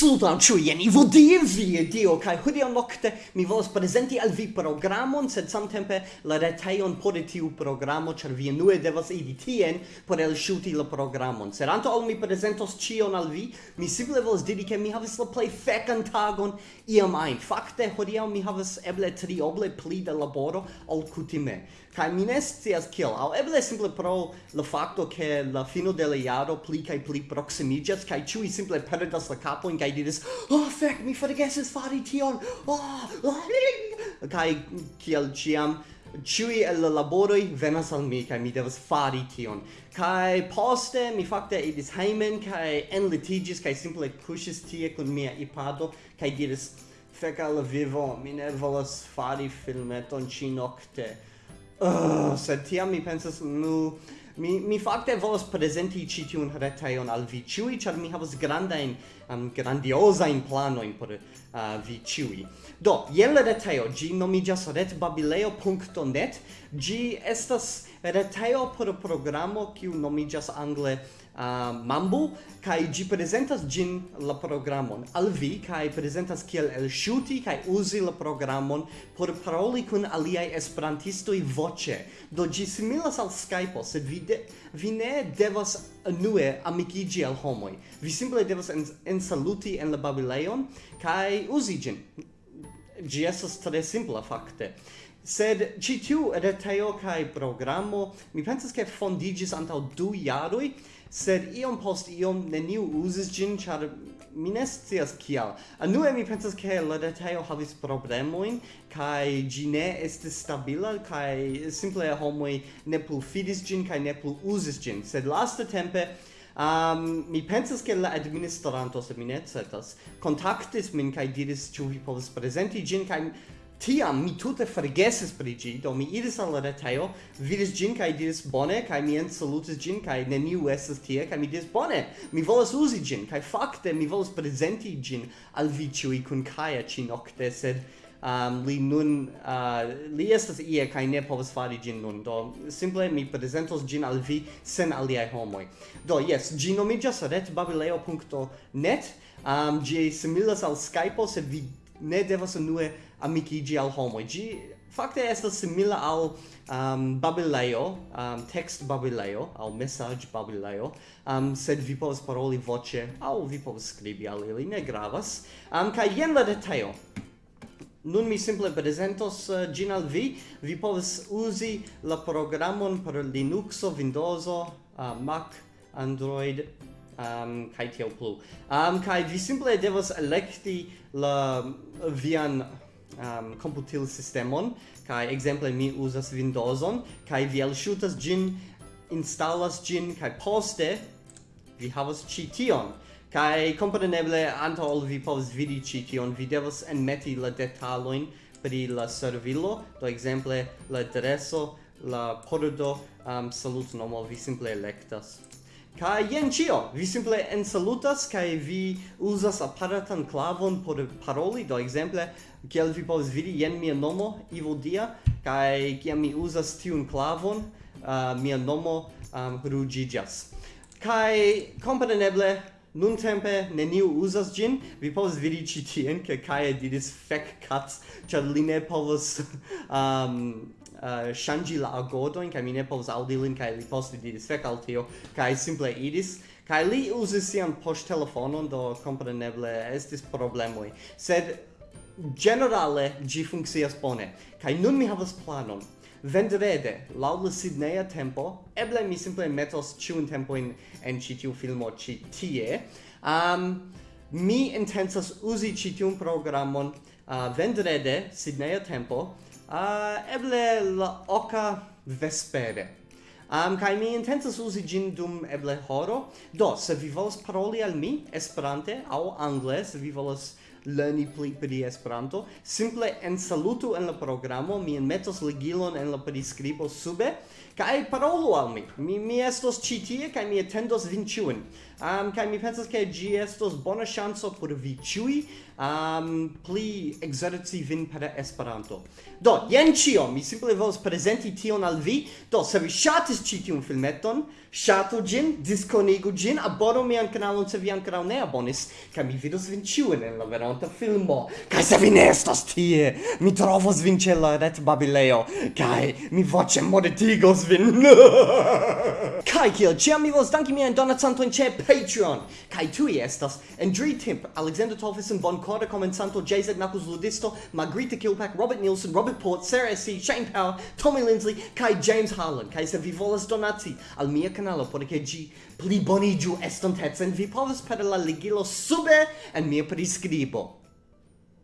Saluton ciuie, ni vodim vie dio, kai hudio nocte mi volas presenti al vi programon, sed samtempe la retejon por tiu programo, cer vi nue devas editien por el shuti la programon. Sed anto al mi presentos cion al vi, mi simple volas diri ke mi havis la plei fekan tagon iam ein. Fakte, hudio mi havas eble tri oble pli de laboro ol kutime. Kai mi ne scias kiel, au eble simple pro la facto che la fino de la jaro pli kai pli proximigas, kai chui simple perdas la capoin, kai kai diris oh fek mi forgesis fari tion oh, oh kai kiel ciam Ciui el la laboroi venas al mi, kai mi devas fari tion. Kai poste mi fakte idis heimen, kai enlitigis, kai simple pushes tie kun mia ipado, kai diris, fek al vivo, mi ne volas fari filmeton ci nocte. Uh, oh, sed tiam mi pensas, nu, Mi mi fakte volas prezenti ĉi tiun retejon al vi ĉiuj, ĉar mi havas grandajn um, grandiozajn planojn por uh, vi ĉiuj. Do, jen la retejo, ĝi nomiĝas retbabileo.net Ĝi estas retejo por programo kiu nomiĝas angle uh, Mambu kai gi presentas gin la programon al vi kai presentas kiel el shuti kai uzi la programon por paroli kun aliaj i voce. Do gi similas al Skype sed vi de, vi ne devas nue amikigi al homoj. Vi simple devas ensaluti en, en la babileon kai uzi gin. Gi estas tre simpla fakte sed ci tiu retejo kaj programo mi pensas ke fondiĝis antaŭ du jaroj sed iom post iom neniu uzis ĝin ĉar mi ne scias kial. Mi pensas ke la retejo havis problemojn kaj ĝi ne estis stabila kaj simple homoj ne plu fidis ĝin kaj ne plu uzis ĝin. Sed lastatempe Um, mi pensas che la administranto, se mi ne certas, contactis min kai diris ĉu vi povas presenti ĝin? Kaj tiam mi tute forgesis pri ĝi do mi iris al la retejo vidis ĝin kaj diris bone kaj mi ensalutis ĝin kaj neniu estas tie kaj mi diris bone. Mi volas uzi ĝin kaj fakte mi volas prezenti ĝin al vi ĉiuj kun Kaja ĉinokte sed um, li nun uh, li estas ie kaj ne povas fari ĝin nun. Do simple mi prezentos ĝin al vi sen aliaj homoj. Do jes ĝi nomiĝas retbabileo.net um, ĝi similas al Skype sed vi ne devas unue amikigi al homoj. Ĝi fakte estas simila al um, babilejo, um, text babilejo, al message babilejo, um, sed vi povas paroli voce, au vi povas skribi al ili, ne gravas. Um, kaj jen la detajo. Nun mi simple presentos uh, gin al vi. Vi povas uzi la programon per Linuxo, Windowso, uh, Mac, Android, um, kai tio plu. Um, kai vi simple devas elekti la vian um, computil sistemon, kai exemple mi uzas Windowson, kai vi shooters gin, installas gin, kai poste vi havas chi tion. Kai kompreneble anto ol vi povas vidi ĉi tion, vi devas enmeti la detalojn pri la servilo, do exemple la adreso, la pordo, um, salutnomo, vi simple electas Kai jen cio, vi simple ensalutas kai vi uzas aparatan klavon por paroli, do exemple, kiel vi povas vidi, jen mia nomo, Ivo Dia, kai kiam mi uzas tiun klavon, uh, mia nomo um, rugigas. Kai kompreneble Nun tempe neniu uzas gin, vi povas vidi ĉi tien, ke Kaja diris fek cats, ĉar li ne povas um, Eh, uh, shangi la agodo in mi ne povas aŭdi lin kaj li posti di fek al tio. Kai simple idis kai li uzis sian poŝtelefonon do compreneble estis problemoi sed generale gi funkcias bone. Kai nun mi havas planon. Vendrede laŭ la Sidneya tempo eble mi simple metos ĉiun tempojn en ĉi tiu filmo ĉi tie um, mi intensas uzi chi tiun programon uh, vendrede Sidneya tempo uh, eble la oca vespere. Um, kai mi intensas usi gin dum eble horo. Do, se vi volas paroli al mi, esperante, au angle, se vi volas lerni pli pri Esperanto, simple en salutu en la programo mi enmetos ligilon en la priskribo sube kai parolu al mi. Mi mi estos ĉi tie kaj mi atendos vin ĉiujn. Um, kai mi pensas ke ĝi estos bona ŝanco por vi ĉiuj um, pli ekzerci vin per Esperanto. Do, jen ĉio. Mi simple volas prezenti tion al vi. Do, se vi ŝatis ĉi tiun filmeton, ŝatu ĝin, diskonigu ĝin, abonu mian kanalon se vi ankoraŭ ne abonis, kaj mi vidos vin ĉiujn en la vero esperanto filmo. Kai se vi ne estas tie? Mi trovos vin ĉe la ret babileo. Kai mi voĉe modetigos vin. Kai kiel ĉiam mi volas danki miajn donacantojn ĉe Patreon. Kai tu estas en dri temp Alexander Tolfison von Korda komencanto JZ Nakus Ludisto Margrita Kilpack Robert Nielsen Robert Port Sarah C Shane power Tommy Lindsay kai James Harlan. Kai se vi volas donaci al mia kanalo por ke ĝi pliboniĝu estontecen vi povas per la ligilo sube en mia priskribo.